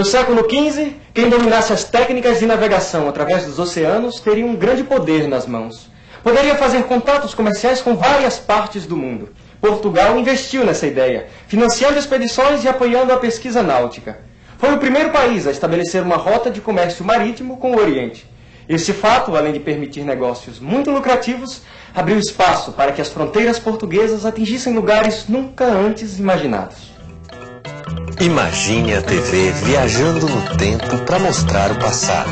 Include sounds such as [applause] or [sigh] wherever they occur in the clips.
No século XV, quem dominasse as técnicas de navegação através dos oceanos teria um grande poder nas mãos. Poderia fazer contatos comerciais com várias partes do mundo. Portugal investiu nessa ideia, financiando expedições e apoiando a pesquisa náutica. Foi o primeiro país a estabelecer uma rota de comércio marítimo com o Oriente. Esse fato, além de permitir negócios muito lucrativos, abriu espaço para que as fronteiras portuguesas atingissem lugares nunca antes imaginados. Imagine a TV viajando no tempo para mostrar o passado.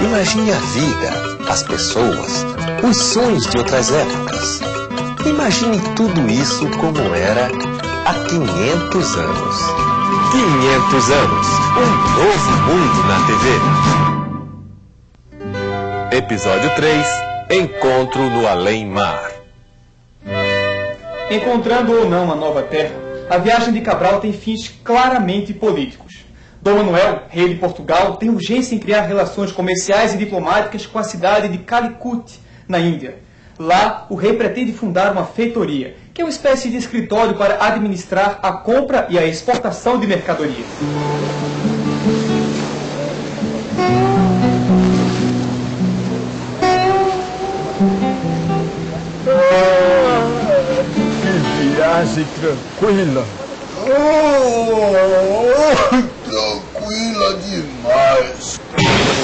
Imagine a vida, as pessoas, os sonhos de outras épocas. Imagine tudo isso como era há 500 anos. 500 anos, um novo mundo na TV. Episódio 3 Encontro no Além-Mar. Encontrando ou não a nova terra, a viagem de Cabral tem fins claramente políticos. Dom Manuel, rei de Portugal, tem urgência em criar relações comerciais e diplomáticas com a cidade de Calicut, na Índia. Lá, o rei pretende fundar uma feitoria, que é uma espécie de escritório para administrar a compra e a exportação de mercadorias. Viagem tranquila. Oh, tranquila demais.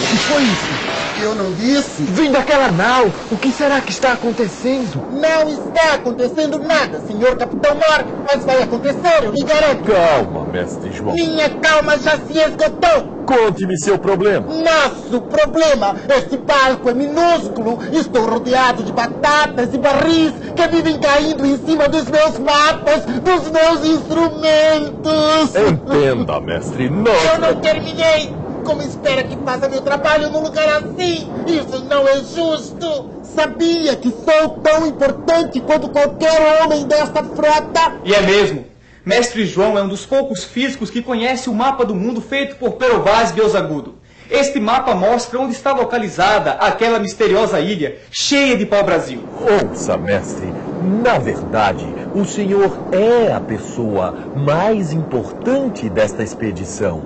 O que foi isso? Eu não disse? Vim daquela nau. O que será que está acontecendo? Não está acontecendo nada, senhor Capitão Mar, mas vai acontecer, eu lhe garanto. Calma, mestre João. Minha calma já se esgotou. Conte-me seu problema. Nosso problema, este barco é minúsculo. Estou rodeado de batatas e barris que vivem caindo em cima dos meus mapas, dos meus instrumentos. Entenda, mestre, não. Eu não terminei. Como espera que faça meu trabalho num lugar assim? Isso não é justo. Sabia que sou tão importante quanto qualquer homem desta frota? E é mesmo. Mestre João é um dos poucos físicos que conhece o mapa do mundo feito por Pero Vaz Agudo. Este mapa mostra onde está localizada aquela misteriosa ilha cheia de pau-brasil. Ouça, mestre. Na verdade, o senhor é a pessoa mais importante desta expedição.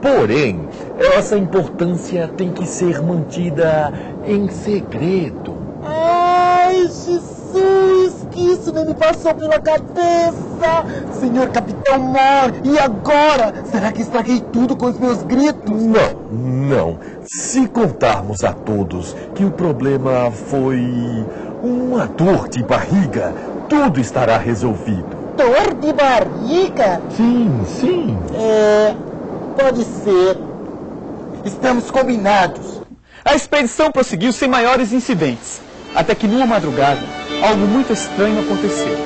Porém, essa importância tem que ser mantida em segredo. Ai, Jesus, que isso nem me passou pela cabeça! Senhor Capitão Mor, e agora? Será que estraguei tudo com os meus gritos? Não, não. Se contarmos a todos que o problema foi uma dor de barriga, tudo estará resolvido. Dor de barriga? Sim, sim. É. Pode ser. Estamos combinados. A expedição prosseguiu sem maiores incidentes, até que numa madrugada, algo muito estranho aconteceu.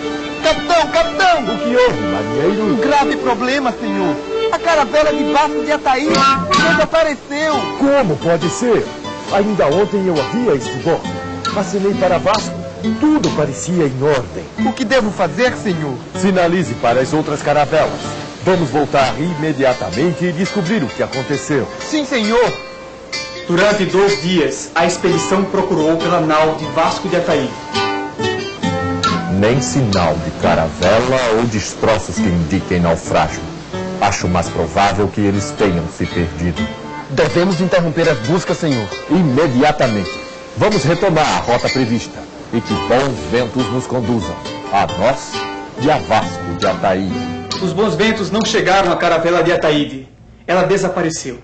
Capitão, capitão! O que houve, marinheiro? Um grave problema, senhor. A caravela de Vasco de Ataí desapareceu. Como pode ser? Ainda ontem eu havia este bordo. Vacinei para Vasco. Tudo parecia em ordem. O que devo fazer, senhor? Sinalize para as outras caravelas. Vamos voltar imediatamente e descobrir o que aconteceu. Sim, senhor. Durante dois dias, a expedição procurou pela nau de Vasco de Ataí. Nem sinal de caravela ou destroços que indiquem naufrágio. Acho mais provável que eles tenham se perdido. Devemos interromper as buscas, senhor. Imediatamente. Vamos retomar a rota prevista. E que bons ventos nos conduzam. A nós e a Vasco de Ataí. Os bons ventos não chegaram à caravela de Ataíde. Ela desapareceu.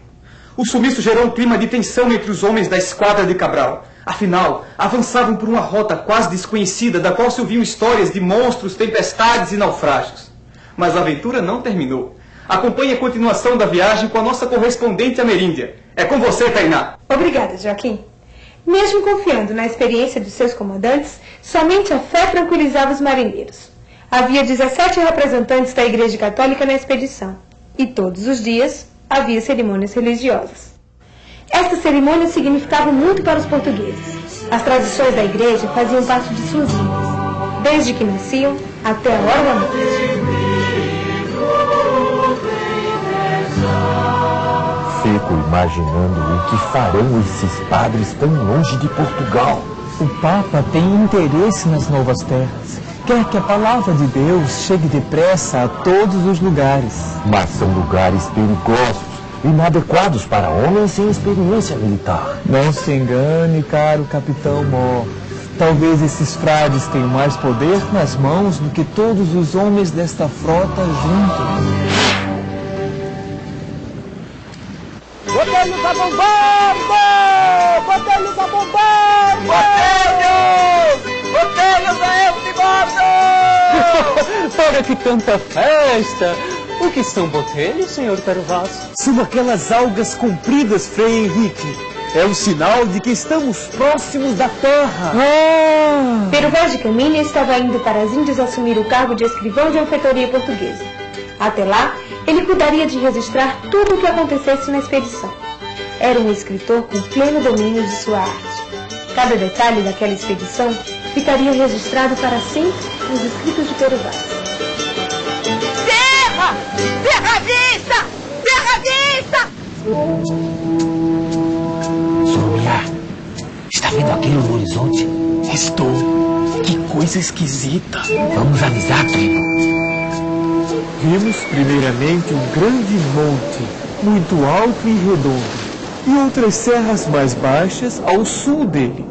O sumiço gerou um clima de tensão entre os homens da esquadra de Cabral. Afinal, avançavam por uma rota quase desconhecida, da qual se ouviam histórias de monstros, tempestades e naufrágios. Mas a aventura não terminou. Acompanhe a continuação da viagem com a nossa correspondente ameríndia. É com você, Tainá. Obrigada, Joaquim. Mesmo confiando na experiência dos seus comandantes, somente a fé tranquilizava os marinheiros. Havia 17 representantes da Igreja Católica na expedição, e todos os dias havia cerimônias religiosas. Estas cerimônias significavam muito para os portugueses. As tradições da igreja faziam parte de suas vidas, desde que nasciam até a hora da morte. Fico imaginando o que farão esses padres tão longe de Portugal. O Papa tem interesse nas novas terras. Quer que a palavra de Deus chegue depressa a todos os lugares. Mas são lugares perigosos inadequados para homens sem experiência militar. Não se engane, caro Capitão Mó. Talvez esses frades tenham mais poder nas mãos do que todos os homens desta frota juntos. Botelhos a bombardo! Que tanta festa! O que são botelhos, senhor Pervaso? São aquelas algas compridas, Frei Henrique. É o sinal de que estamos próximos da terra. Ah! Pero Vaz de Caminha estava indo para as Índias assumir o cargo de escrivão de alfeitoria portuguesa. Até lá, ele cuidaria de registrar tudo o que acontecesse na expedição. Era um escritor com pleno domínio de sua arte. Cada detalhe daquela expedição ficaria registrado para sempre nos escritos de Pero Vaz. Terra! Vista! Terra vista! Soromia, está vendo aquilo no horizonte? Estou. Que coisa esquisita. Vamos avisar, tribo. Vimos primeiramente um grande monte, muito alto e redondo, e outras serras mais baixas ao sul dele.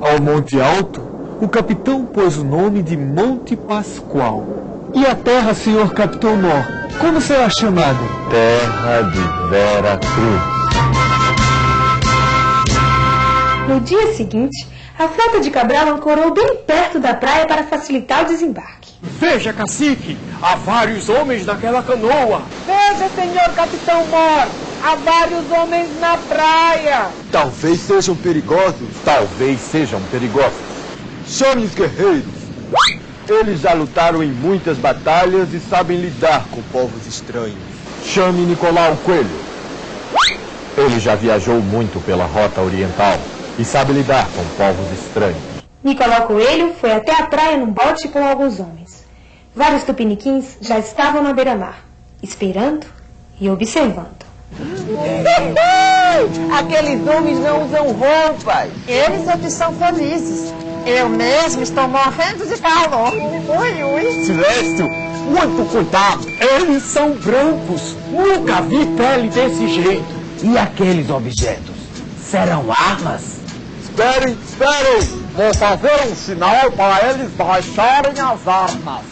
Ao monte alto, o capitão pôs o nome de Monte Pascoal. E a terra, senhor Capitão Mó, como será chamada? Terra de Vera Cruz. No dia seguinte, a frota de Cabral ancorou bem perto da praia para facilitar o desembarque. Veja, cacique, há vários homens naquela canoa. Veja, senhor Capitão Mor! Há vários homens na praia! Talvez sejam perigosos. Talvez sejam perigosos. Chame os guerreiros. Eles já lutaram em muitas batalhas e sabem lidar com povos estranhos. Chame Nicolau Coelho. Ele já viajou muito pela rota oriental e sabe lidar com povos estranhos. Nicolau Coelho foi até a praia num bote com alguns homens. Vários tupiniquins já estavam na beira-mar, esperando e observando. [laughs] Aqueles homens não usam roupas. Eles é que são felizes. Eu mesmo estou morrendo de calor. Ui, ui. Silêncio! Muito cuidado! Eles são brancos. Nunca vi pele desse jeito. E aqueles objetos? Serão armas? Esperem, esperem! Vou fazer um sinal para eles baixarem as armas.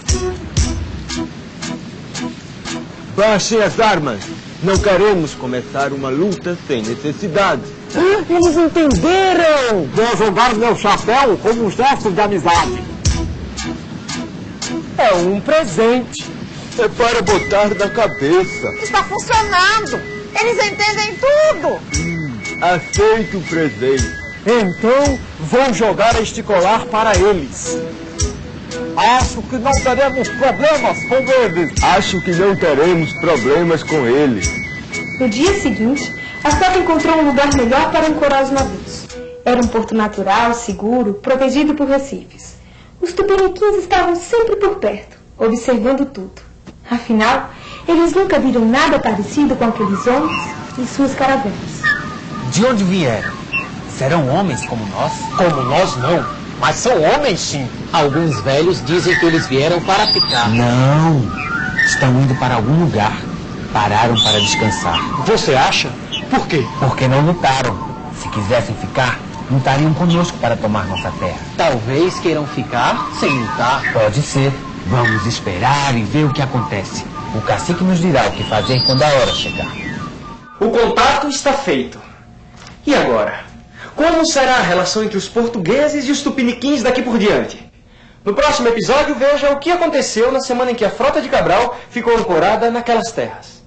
Baixem as armas. Não queremos começar uma luta sem necessidade. Eles entenderam! Vou jogar meu chapéu como um gesto de amizade. É um presente. É para botar na cabeça. Está funcionando. Eles entendem tudo. Aceite o presente. Então, vou jogar este colar para eles. Acho que não teremos problemas com eles. Acho que não teremos problemas com eles. No dia seguinte, a frota encontrou um lugar melhor para ancorar os navios. Era um porto natural, seguro, protegido por recifes. Os tupiniquins estavam sempre por perto, observando tudo. Afinal, eles nunca viram nada parecido com aqueles homens e suas caravanas. De onde vieram? Serão homens como nós? Como nós não, mas são homens sim. Alguns velhos dizem que eles vieram para ficar. Não, estão indo para algum lugar. Pararam para descansar. Você acha? Por quê? Porque não lutaram. Se quisessem ficar, lutariam conosco para tomar nossa terra. Talvez queiram ficar sem lutar. Pode ser. Vamos esperar e ver o que acontece. O cacique nos dirá o que fazer quando a hora chegar. O contato está feito. E agora? Como será a relação entre os portugueses e os tupiniquins daqui por diante? No próximo episódio, veja o que aconteceu na semana em que a frota de Cabral ficou ancorada naquelas terras.